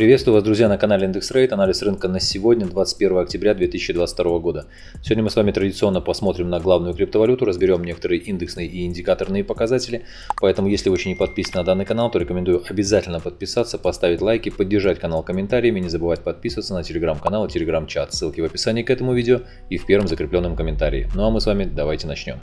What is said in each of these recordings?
Приветствую вас, друзья, на канале Индекс Рейд. Анализ рынка на сегодня, 21 октября 2022 года. Сегодня мы с вами традиционно посмотрим на главную криптовалюту, разберем некоторые индексные и индикаторные показатели. Поэтому, если вы еще не подписаны на данный канал, то рекомендую обязательно подписаться, поставить лайки, поддержать канал комментариями, не забывать подписываться на телеграм-канал и телеграм-чат. Ссылки в описании к этому видео и в первом закрепленном комментарии. Ну а мы с вами давайте начнем.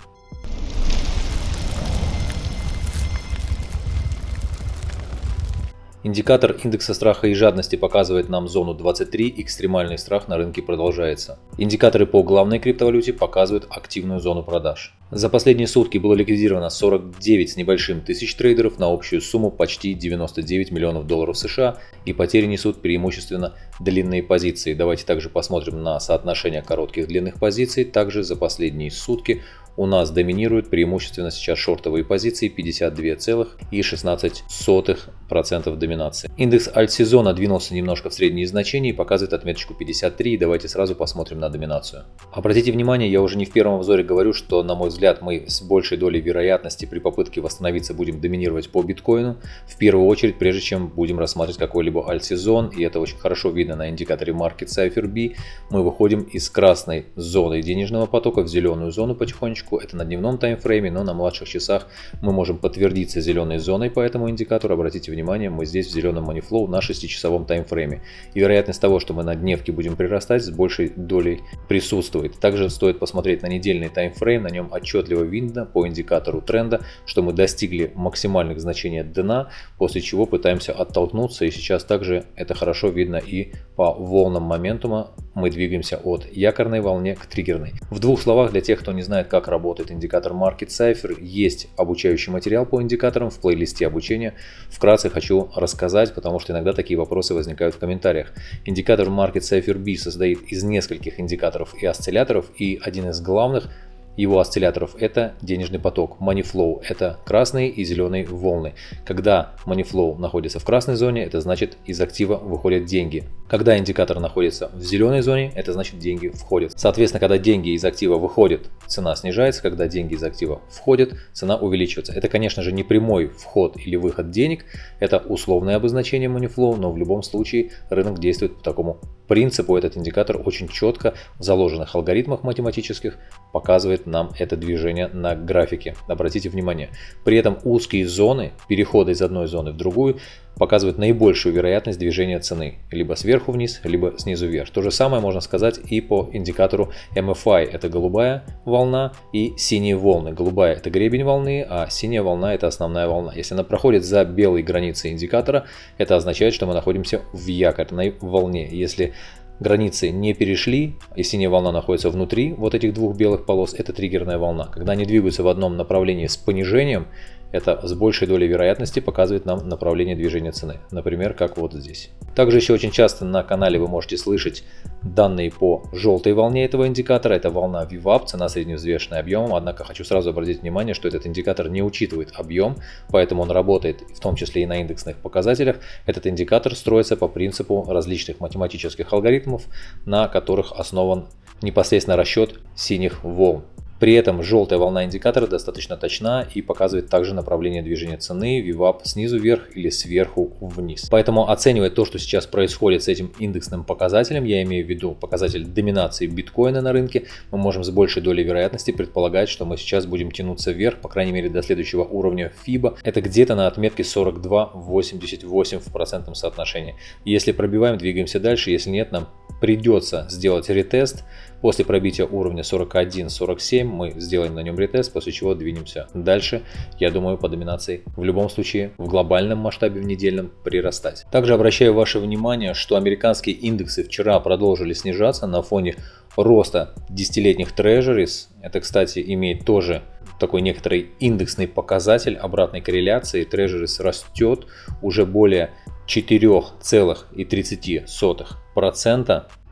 Индикатор индекса страха и жадности показывает нам зону 23, экстремальный страх на рынке продолжается. Индикаторы по главной криптовалюте показывают активную зону продаж. За последние сутки было ликвидировано 49 с небольшим тысяч трейдеров на общую сумму почти 99 миллионов долларов США и потери несут преимущественно длинные позиции. Давайте также посмотрим на соотношение коротких длинных позиций. Также за последние сутки у нас доминируют преимущественно сейчас шортовые позиции 52,16% доминации. Индекс альт-сезона двинулся немножко в средние значения и показывает отметочку 53. Давайте сразу посмотрим на доминацию. Обратите внимание, я уже не в первом обзоре говорю, что на мой взгляд мы с большей долей вероятности при попытке восстановиться будем доминировать по биткоину. В первую очередь, прежде чем будем рассматривать какой-либо альт-сезон, и это очень хорошо видно на индикаторе Market Cipher B, мы выходим из красной зоны денежного потока в зеленую зону потихонечку точку. Это на дневном таймфрейме, но на младших часах мы можем подтвердиться зеленой зоной по этому индикатору. Обратите внимание, мы здесь в зеленом money на 6-часовом таймфрейме. И вероятность того, что мы на дневке будем прирастать, с большей долей присутствует. Также стоит посмотреть на недельный таймфрейм, на нем отчетливо видно по индикатору тренда, что мы достигли максимальных значений дна, после чего пытаемся оттолкнуться. И сейчас также это хорошо видно и по волнам моментума. Мы двигаемся от якорной волне к триггерной. В двух словах для тех, кто не знает, как работает индикатор Market Cipher. Есть обучающий материал по индикаторам в плейлисте обучения. Вкратце хочу рассказать, потому что иногда такие вопросы возникают в комментариях. Индикатор Market Cipher B состоит из нескольких индикаторов и осцилляторов, и один из главных – его осцилляторов это денежный поток. Money flow это красные и зеленые волны. Когда money flow находится в красной зоне, это значит из актива выходят деньги. Когда индикатор находится в зеленой зоне, это значит деньги входят. Соответственно, когда деньги из актива выходят, цена снижается. Когда деньги из актива входят, цена увеличивается. Это, конечно же, не прямой вход или выход денег. Это условное обозначение money flow, но в любом случае рынок действует по такому принципу этот индикатор очень четко в заложенных алгоритмах математических показывает нам это движение на графике. Обратите внимание. При этом узкие зоны, перехода из одной зоны в другую, показывают наибольшую вероятность движения цены. Либо сверху вниз, либо снизу вверх. То же самое можно сказать и по индикатору MFI. Это голубая волна и синие волны. Голубая это гребень волны, а синяя волна это основная волна. Если она проходит за белой границей индикатора, это означает, что мы находимся в якорной волне. Если границы не перешли, и синяя волна находится внутри вот этих двух белых полос, это триггерная волна. Когда они двигаются в одном направлении с понижением, это с большей долей вероятности показывает нам направление движения цены. Например, как вот здесь. Также еще очень часто на канале вы можете слышать данные по желтой волне этого индикатора. Это волна VWAP, цена средневзвешенная объемом. Однако хочу сразу обратить внимание, что этот индикатор не учитывает объем, поэтому он работает в том числе и на индексных показателях. Этот индикатор строится по принципу различных математических алгоритмов, на которых основан непосредственно расчет синих волн. При этом желтая волна индикатора достаточно точна и показывает также направление движения цены VWAP снизу вверх или сверху вниз. Поэтому оценивая то, что сейчас происходит с этим индексным показателем, я имею в виду показатель доминации биткоина на рынке, мы можем с большей долей вероятности предполагать, что мы сейчас будем тянуться вверх, по крайней мере до следующего уровня FIBA. Это где-то на отметке 42,88 в процентном соотношении. Если пробиваем, двигаемся дальше, если нет, нам придется сделать ретест. После пробития уровня 41-47 мы сделаем на нем ретест, после чего двинемся дальше. Я думаю, по доминации в любом случае в глобальном масштабе в недельном прирастать. Также обращаю ваше внимание, что американские индексы вчера продолжили снижаться на фоне роста десятилетних трежерис. Это, кстати, имеет тоже такой некоторый индексный показатель обратной корреляции. Трежерис растет уже более 4,30%.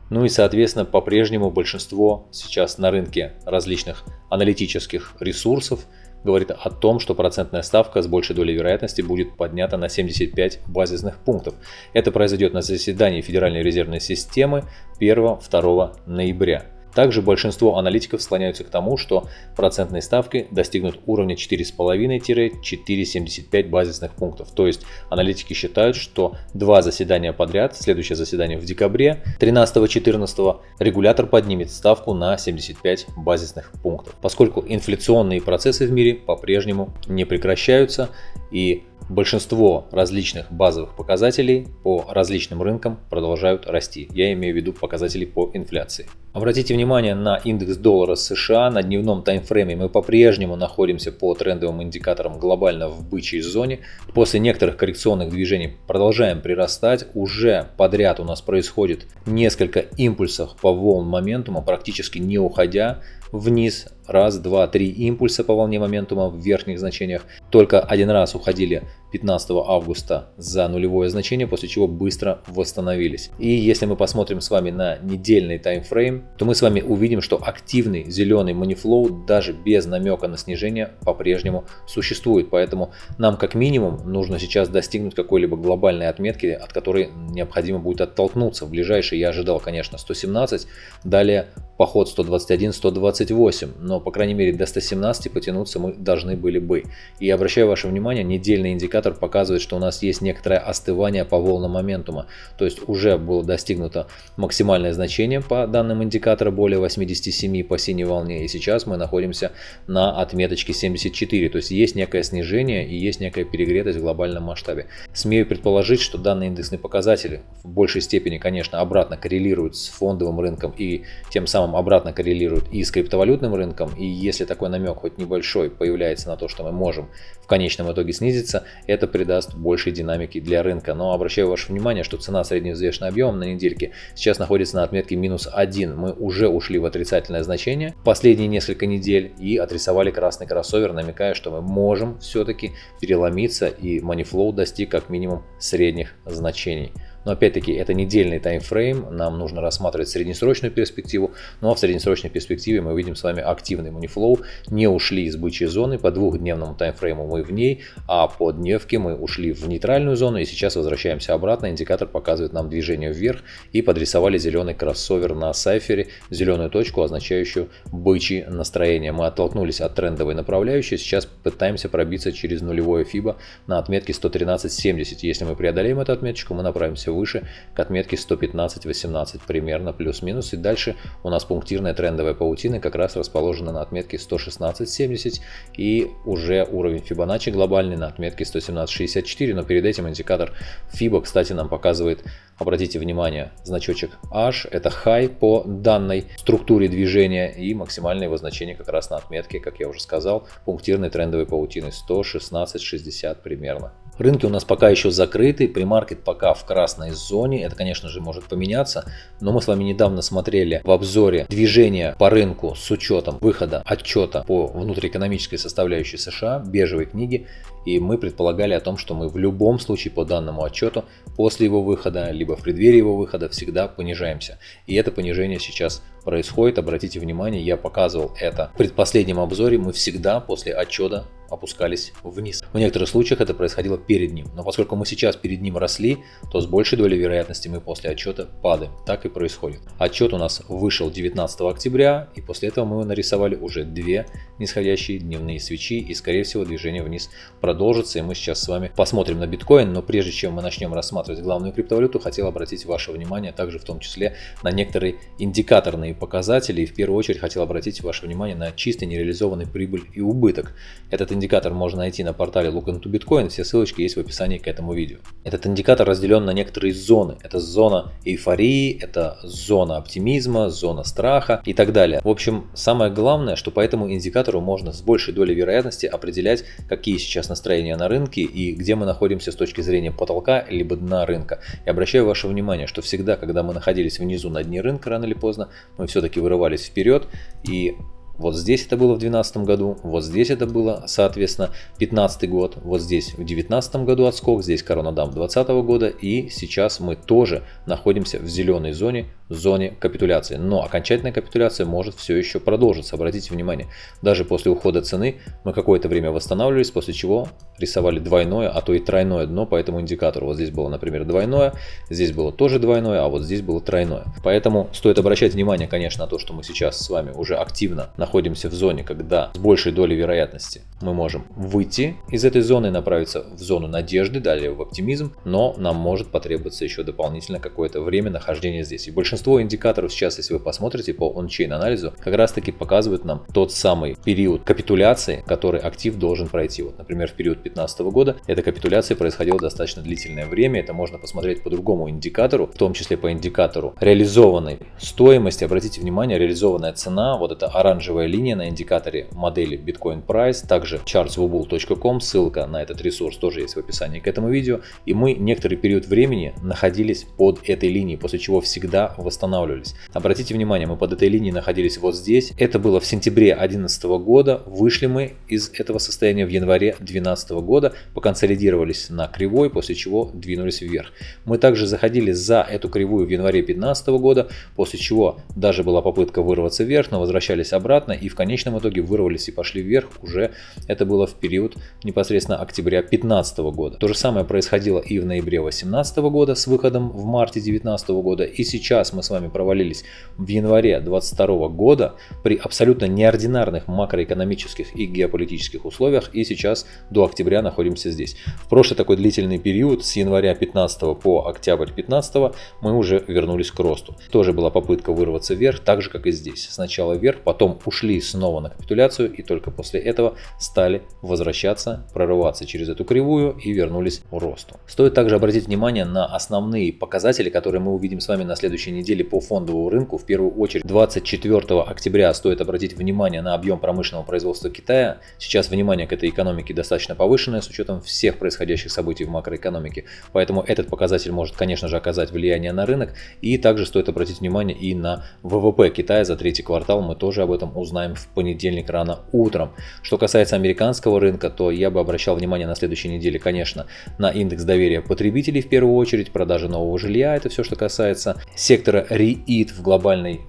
Ну и соответственно по-прежнему большинство сейчас на рынке различных аналитических ресурсов говорит о том, что процентная ставка с большей долей вероятности будет поднята на 75 базисных пунктов. Это произойдет на заседании Федеральной резервной системы 1-2 ноября. Также большинство аналитиков склоняются к тому, что процентные ставки достигнут уровня 4,5-4,75 базисных пунктов. То есть аналитики считают, что два заседания подряд, следующее заседание в декабре 13-14, регулятор поднимет ставку на 75 базисных пунктов. Поскольку инфляционные процессы в мире по-прежнему не прекращаются и Большинство различных базовых показателей по различным рынкам продолжают расти. Я имею в виду показатели по инфляции. Обратите внимание на индекс доллара США. На дневном таймфрейме мы по-прежнему находимся по трендовым индикаторам глобально в бычьей зоне. После некоторых коррекционных движений продолжаем прирастать. Уже подряд у нас происходит несколько импульсов по волн моментума, практически не уходя вниз. Раз, два, три импульса по волне моментума в верхних значениях. Только один раз уходили 15 августа за нулевое значение, после чего быстро восстановились. И если мы посмотрим с вами на недельный таймфрейм, то мы с вами увидим, что активный зеленый манифлоу даже без намека на снижение по-прежнему существует. Поэтому нам как минимум нужно сейчас достигнуть какой-либо глобальной отметки, от которой необходимо будет оттолкнуться. В ближайший я ожидал, конечно, 117, далее поход 121-128, но по крайней мере до 117 потянуться мы должны были бы. И обращаю ваше внимание, недельный индикатор показывает, что у нас есть некоторое остывание по волнам моментума, то есть уже было достигнуто максимальное значение по данным индикатора более 87 по синей волне, и сейчас мы находимся на отметочке 74, то есть есть некое снижение и есть некая перегретость в глобальном масштабе. Смею предположить, что данные индексные показатели в большей степени, конечно, обратно коррелируют с фондовым рынком и тем самым обратно коррелирует и с криптовалютным рынком, и если такой намек хоть небольшой появляется на то, что мы можем в конечном итоге снизиться, это придаст большей динамики для рынка. Но обращаю ваше внимание, что цена средневзвешенного объема на недельке сейчас находится на отметке минус 1. Мы уже ушли в отрицательное значение последние несколько недель и отрисовали красный кроссовер, намекая, что мы можем все-таки переломиться и манифлоу достиг как минимум средних значений. Но опять-таки это недельный таймфрейм, нам нужно рассматривать среднесрочную перспективу. Ну а в среднесрочной перспективе мы видим с вами активный монифлоу. Не ушли из бычьей зоны, по двухдневному таймфрейму мы в ней, а по дневке мы ушли в нейтральную зону и сейчас возвращаемся обратно. Индикатор показывает нам движение вверх и подрисовали зеленый кроссовер на сайфере, зеленую точку, означающую бычье настроение. Мы оттолкнулись от трендовой направляющей, сейчас пытаемся пробиться через нулевое FIBA на отметке 113.70. Если мы преодолеем эту отметочку, мы направимся выше к отметке 115-18 примерно плюс-минус. И дальше у нас пунктирная трендовая паутина как раз расположена на отметке 116.70 и уже уровень Fibonacci глобальный на отметке 117.64. Но перед этим индикатор FIBA, кстати, нам показывает Обратите внимание, значочек H это high по данной структуре движения и максимальное его значение как раз на отметке, как я уже сказал, пунктирной трендовой паутины 116.60 примерно. Рынки у нас пока еще закрыты, премаркет пока в красной зоне, это конечно же может поменяться, но мы с вами недавно смотрели в обзоре движения по рынку с учетом выхода отчета по внутриэкономической составляющей США, бежевой книги, и мы предполагали о том, что мы в любом случае по данному отчету после его выхода, либо в преддверии его выхода всегда понижаемся. И это понижение сейчас происходит. Обратите внимание, я показывал это в предпоследнем обзоре. Мы всегда после отчета опускались вниз. В некоторых случаях это происходило перед ним, но поскольку мы сейчас перед ним росли, то с большей долей вероятности мы после отчета падаем. Так и происходит. Отчет у нас вышел 19 октября, и после этого мы нарисовали уже две нисходящие дневные свечи, и скорее всего движение вниз продолжится, и мы сейчас с вами посмотрим на биткоин, но прежде чем мы начнем рассматривать главную криптовалюту, хотел обратить ваше внимание также в том числе на некоторые индикаторные показатели, и в первую очередь хотел обратить ваше внимание на чисто нереализованный прибыль и убыток. Этот индикатор можно найти на портале Look into Bitcoin, все ссылочки есть в описании к этому видео. Этот индикатор разделен на некоторые зоны. Это зона эйфории, это зона оптимизма, зона страха и так далее. В общем, самое главное, что по этому индикатору можно с большей долей вероятности определять, какие сейчас настроения на рынке и где мы находимся с точки зрения потолка либо дна рынка. И обращаю ваше внимание, что всегда, когда мы находились внизу на дне рынка, рано или поздно, мы все-таки вырывались вперед и вот здесь это было в 2012 году, вот здесь это было, соответственно, 2015 год, вот здесь в 2019 году отскок, здесь коронадам 2020 года и сейчас мы тоже находимся в зеленой зоне, зоне капитуляции. Но окончательная капитуляция может все еще продолжиться, обратите внимание. Даже после ухода цены мы какое-то время восстанавливались, после чего рисовали двойное, а то и тройное дно по этому индикатору. Вот здесь было, например, двойное, здесь было тоже двойное, а вот здесь было тройное. Поэтому стоит обращать внимание, конечно, на то, что мы сейчас с вами уже активно находимся в зоне, когда с большей долей вероятности мы можем выйти из этой зоны направиться в зону надежды, далее в оптимизм, но нам может потребоваться еще дополнительно какое-то время нахождения здесь. И большинство индикаторов сейчас, если вы посмотрите по он-чейн анализу, как раз таки показывают нам тот самый период капитуляции, который актив должен пройти. Вот, например, в период 2015 года эта капитуляция происходила достаточно длительное время, это можно посмотреть по другому индикатору, в том числе по индикатору реализованной стоимости. Обратите внимание, реализованная цена, вот эта оранжевая линия на индикаторе модели Bitcoin Price, также chartswobul.com, ссылка на этот ресурс тоже есть в описании к этому видео. И мы некоторый период времени находились под этой линией, после чего всегда восстанавливались. Обратите внимание, мы под этой линией находились вот здесь. Это было в сентябре 2011 года. Вышли мы из этого состояния в январе 2012 года, поконсолидировались на кривой, после чего двинулись вверх. Мы также заходили за эту кривую в январе 2015 года, после чего даже была попытка вырваться вверх, но возвращались обратно и в конечном итоге вырвались и пошли вверх уже это было в период непосредственно октября 2015 года. То же самое происходило и в ноябре 2018 года с выходом в марте 2019 года. И сейчас мы с вами провалились в январе 2022 года при абсолютно неординарных макроэкономических и геополитических условиях. И сейчас до октября находимся здесь. В прошлый такой длительный период с января 15 по октябрь 15 мы уже вернулись к росту. Тоже была попытка вырваться вверх, так же как и здесь. Сначала вверх, потом ушли снова на капитуляцию и только после этого стали возвращаться, прорываться через эту кривую и вернулись к росту. Стоит также обратить внимание на основные показатели, которые мы увидим с вами на следующей неделе по фондовому рынку. В первую очередь 24 октября стоит обратить внимание на объем промышленного производства Китая. Сейчас внимание к этой экономике достаточно повышенное с учетом всех происходящих событий в макроэкономике. Поэтому этот показатель может, конечно же, оказать влияние на рынок. И также стоит обратить внимание и на ВВП Китая за третий квартал. Мы тоже об этом узнаем в понедельник рано утром. Что касается американского рынка, то я бы обращал внимание на следующей неделе, конечно, на индекс доверия потребителей в первую очередь, продажи нового жилья, это все, что касается сектора REIT в глобальной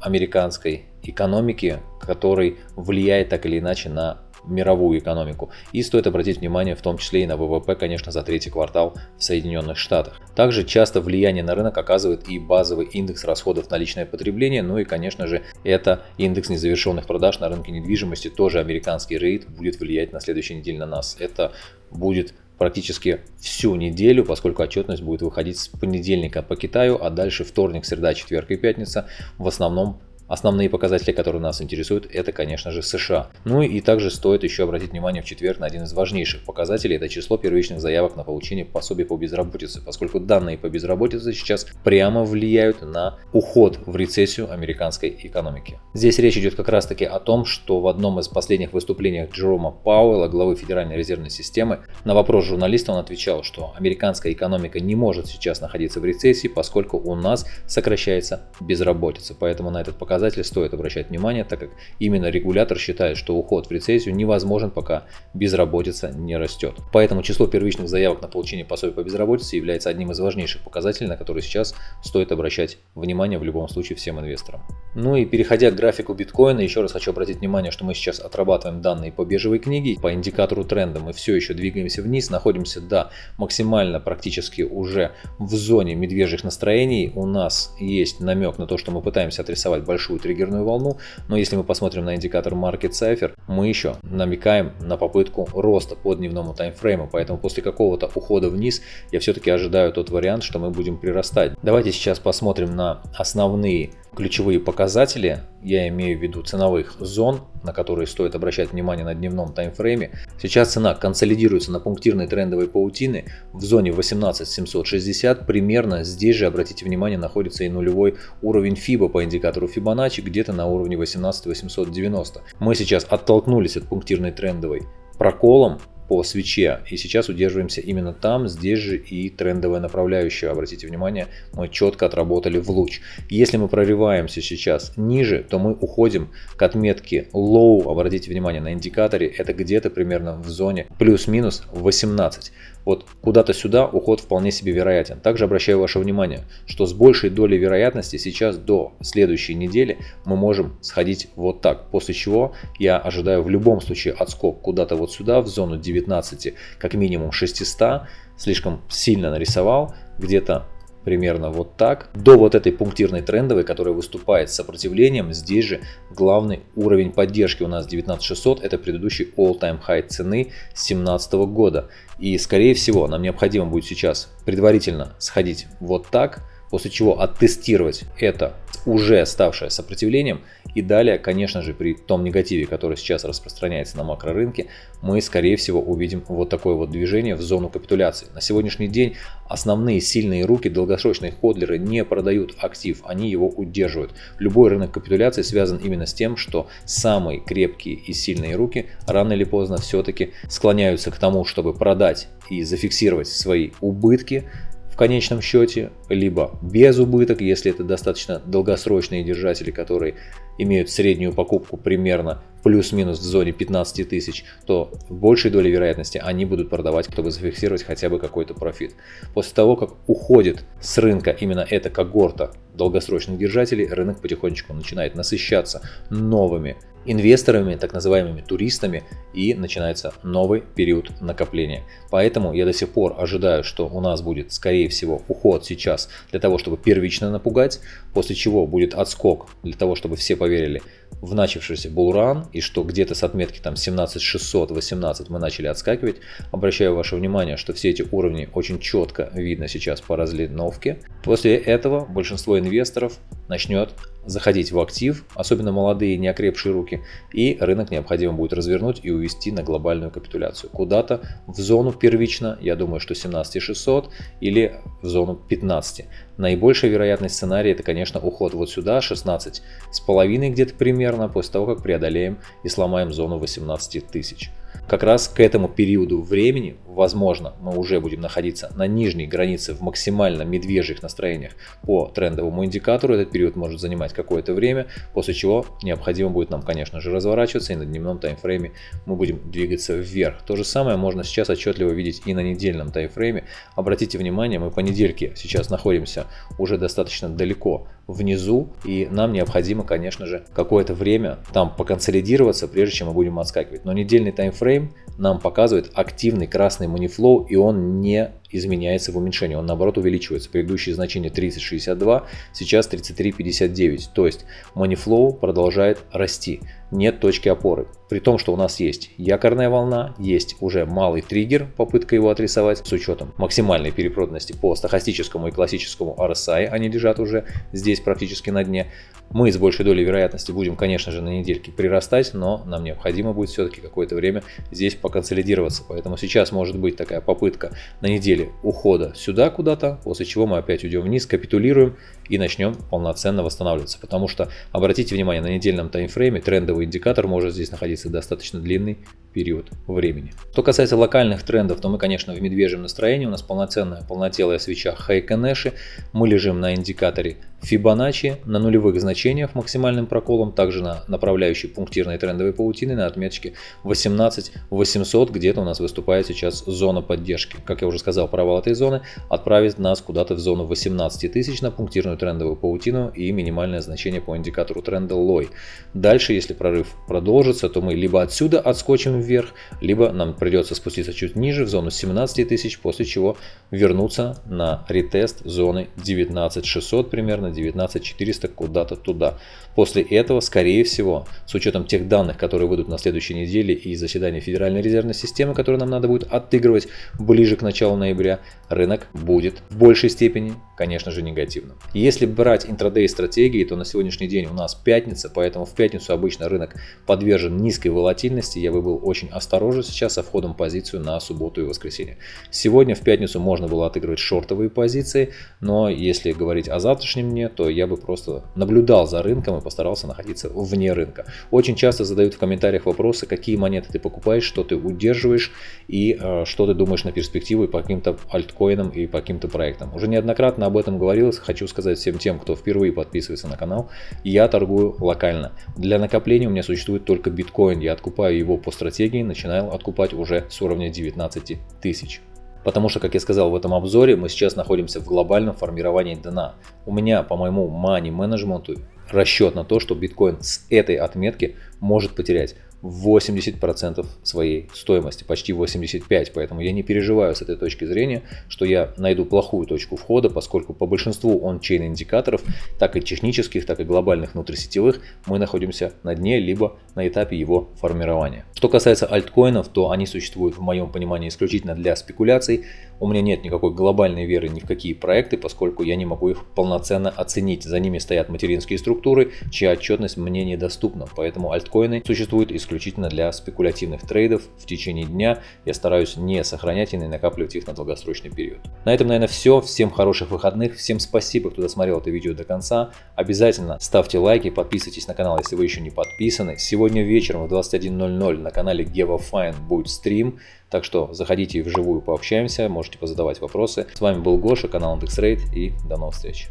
американской экономике, который влияет так или иначе на мировую экономику. И стоит обратить внимание в том числе и на ВВП, конечно, за третий квартал в Соединенных Штатах. Также часто влияние на рынок оказывает и базовый индекс расходов на личное потребление, ну и, конечно же, это индекс незавершенных продаж на рынке недвижимости, тоже американский рейд будет влиять на следующей неделе на нас. Это будет практически всю неделю, поскольку отчетность будет выходить с понедельника по Китаю, а дальше вторник, среда, четверг и пятница в основном Основные показатели, которые нас интересуют, это, конечно же, США. Ну и также стоит еще обратить внимание в четверг на один из важнейших показателей, это число первичных заявок на получение пособий по безработице, поскольку данные по безработице сейчас прямо влияют на уход в рецессию американской экономики. Здесь речь идет как раз таки о том, что в одном из последних выступлений Джерома Пауэлла, главы Федеральной резервной системы, на вопрос журналиста он отвечал, что американская экономика не может сейчас находиться в рецессии, поскольку у нас сокращается безработица. Поэтому на этот показатель показатель стоит обращать внимание, так как именно регулятор считает, что уход в рецессию невозможен, пока безработица не растет. Поэтому число первичных заявок на получение пособия по безработице является одним из важнейших показателей, на которые сейчас стоит обращать внимание в любом случае всем инвесторам. Ну и переходя к графику биткоина, еще раз хочу обратить внимание, что мы сейчас отрабатываем данные по биржевой книге. По индикатору тренда мы все еще двигаемся вниз, находимся до максимально практически уже в зоне медвежьих настроений. У нас есть намек на то, что мы пытаемся отрисовать большую большую триггерную волну, но если мы посмотрим на индикатор Market Cipher, мы еще намекаем на попытку роста по дневному таймфрейму, поэтому после какого-то ухода вниз я все-таки ожидаю тот вариант, что мы будем прирастать. Давайте сейчас посмотрим на основные ключевые показатели, я имею в виду ценовых зон, на которые стоит обращать внимание на дневном таймфрейме. Сейчас цена консолидируется на пунктирной трендовой паутины в зоне 18760. Примерно здесь же, обратите внимание, находится и нулевой уровень FIBA по индикатору Fibonacci где-то на уровне 18890. Мы сейчас оттолкнулись от пунктирной трендовой проколом по свече. И сейчас удерживаемся именно там, здесь же и трендовая направляющая. Обратите внимание, мы четко отработали в луч. Если мы прорываемся сейчас ниже, то мы уходим к отметке low. Обратите внимание на индикаторе, это где-то примерно в зоне плюс-минус 18. Вот куда-то сюда уход вполне себе вероятен. Также обращаю ваше внимание, что с большей долей вероятности сейчас до следующей недели мы можем сходить вот так. После чего я ожидаю в любом случае отскок куда-то вот сюда, в зону 19, как минимум 600. Слишком сильно нарисовал, где-то примерно вот так, до вот этой пунктирной трендовой, которая выступает с сопротивлением. Здесь же главный уровень поддержки у нас 19600, это предыдущий all-time high цены 2017 года. И скорее всего нам необходимо будет сейчас предварительно сходить вот так, после чего оттестировать это уже ставшее сопротивлением. И далее, конечно же, при том негативе, который сейчас распространяется на макрорынке, мы, скорее всего, увидим вот такое вот движение в зону капитуляции. На сегодняшний день основные сильные руки, долгосрочные ходлеры не продают актив, они его удерживают. Любой рынок капитуляции связан именно с тем, что самые крепкие и сильные руки рано или поздно все-таки склоняются к тому, чтобы продать и зафиксировать свои убытки, в конечном счете, либо без убыток, если это достаточно долгосрочные держатели, которые имеют среднюю покупку примерно плюс-минус в зоне 15 тысяч, то в большей доле вероятности они будут продавать, чтобы зафиксировать хотя бы какой-то профит. После того, как уходит с рынка именно эта когорта долгосрочных держателей, рынок потихонечку начинает насыщаться новыми инвесторами, так называемыми туристами, и начинается новый период накопления. Поэтому я до сих пор ожидаю, что у нас будет, скорее всего, уход сейчас для того, чтобы первично напугать, после чего будет отскок для того, чтобы все поверили в начавшийся булран, и что где-то с отметки там 17600-18 мы начали отскакивать. Обращаю ваше внимание, что все эти уровни очень четко видно сейчас по разлиновке. После этого большинство инвесторов начнет заходить в актив, особенно молодые неокрепшие руки, и рынок необходимо будет развернуть и увести на глобальную капитуляцию. Куда-то в зону первично, я думаю, что 17600 или в зону 15. Наибольшая вероятность сценария это, конечно, уход вот сюда, 16 с половиной где-то примерно, после того, как преодолеем и сломаем зону 18 тысяч. Как раз к этому периоду времени, возможно, мы уже будем находиться на нижней границе в максимально медвежьих настроениях по трендовому индикатору. Этот период может занимать какое-то время, после чего необходимо будет нам, конечно же, разворачиваться и на дневном таймфрейме мы будем двигаться вверх. То же самое можно сейчас отчетливо видеть и на недельном таймфрейме. Обратите внимание, мы по недельке сейчас находимся уже достаточно далеко внизу, и нам необходимо, конечно же, какое-то время там поконсолидироваться, прежде чем мы будем отскакивать. Но недельный таймфрейм нам показывает активный красный манифлоу, и он не изменяется в уменьшении, он наоборот увеличивается. Предыдущее значение 30.62, сейчас 33.59, то есть манифлоу продолжает расти нет точки опоры. При том, что у нас есть якорная волна, есть уже малый триггер, попытка его отрисовать с учетом максимальной перепроданности по стахастическому и классическому RSI, они лежат уже здесь практически на дне. Мы с большей долей вероятности будем, конечно же, на недельке прирастать, но нам необходимо будет все-таки какое-то время здесь поконсолидироваться. Поэтому сейчас может быть такая попытка на неделе ухода сюда куда-то, после чего мы опять уйдем вниз, капитулируем и начнем полноценно восстанавливаться. Потому что, обратите внимание, на недельном таймфрейме трендовый индикатор может здесь находиться достаточно длинный период времени. Что касается локальных трендов, то мы, конечно, в медвежьем настроении. У нас полноценная, полнотелая свеча Хайконеши. Мы лежим на индикаторе Fibonacci на нулевых значениях максимальным проколом, также на направляющей пунктирной трендовой паутины на отметке 18 800, где-то у нас выступает сейчас зона поддержки. Как я уже сказал, провал этой зоны отправит нас куда-то в зону 18 тысяч на пунктирную трендовую паутину и минимальное значение по индикатору тренда лой. Дальше, если прорыв продолжится, то мы либо отсюда отскочим вверх, либо нам придется спуститься чуть ниже в зону 17 тысяч, после чего вернуться на ретест зоны 19600 примерно 19400 куда-то туда. После этого, скорее всего, с учетом тех данных, которые выйдут на следующей неделе и заседания Федеральной резервной системы, которые нам надо будет отыгрывать ближе к началу ноября, рынок будет в большей степени, конечно же, негативным. Если брать интрадей стратегии, то на сегодняшний день у нас пятница, поэтому в пятницу обычно рынок подвержен низкой волатильности. Я бы был очень осторожен сейчас со входом в позицию на субботу и воскресенье. Сегодня в пятницу можно было отыгрывать шортовые позиции, но если говорить о завтрашнем дне, то я бы просто наблюдал за рынком и постарался находиться вне рынка. Очень часто задают в комментариях вопросы, какие монеты ты покупаешь, что ты удерживаешь и э, что ты думаешь на перспективу и по каким-то альткоинам и по каким-то проектам. Уже неоднократно об этом говорилось, хочу сказать всем тем, кто впервые подписывается на канал, я торгую локально. Для накопления у меня существует только биткоин, я откупаю его по стратегии, начинаю откупать уже с уровня 19 тысяч. Потому что, как я сказал в этом обзоре, мы сейчас находимся в глобальном формировании дна. У меня по моему money менеджменту расчет на то, что биткоин с этой отметки может потерять 80% своей стоимости, почти 85%. Поэтому я не переживаю с этой точки зрения, что я найду плохую точку входа, поскольку по большинству он-чейн индикаторов, так и технических, так и глобальных внутрисетевых, мы находимся на дне, либо на этапе его формирования. Что касается альткоинов, то они существуют в моем понимании исключительно для спекуляций. У меня нет никакой глобальной веры ни в какие проекты, поскольку я не могу их полноценно оценить. За ними стоят материнские структуры, чья отчетность мне недоступна. Поэтому альткоины существуют исключительно для спекулятивных трейдов. В течение дня я стараюсь не сохранять и не накапливать их на долгосрочный период. На этом, наверное, все. Всем хороших выходных. Всем спасибо, кто досмотрел это видео до конца. Обязательно ставьте лайки, подписывайтесь на канал, если вы еще не подписаны. Сегодня вечером в 21.00 на канале GevaFine будет стрим. Так что заходите вживую пообщаемся, можете позадавать вопросы. С вами был Гоша, канал IndexRate и до новых встреч.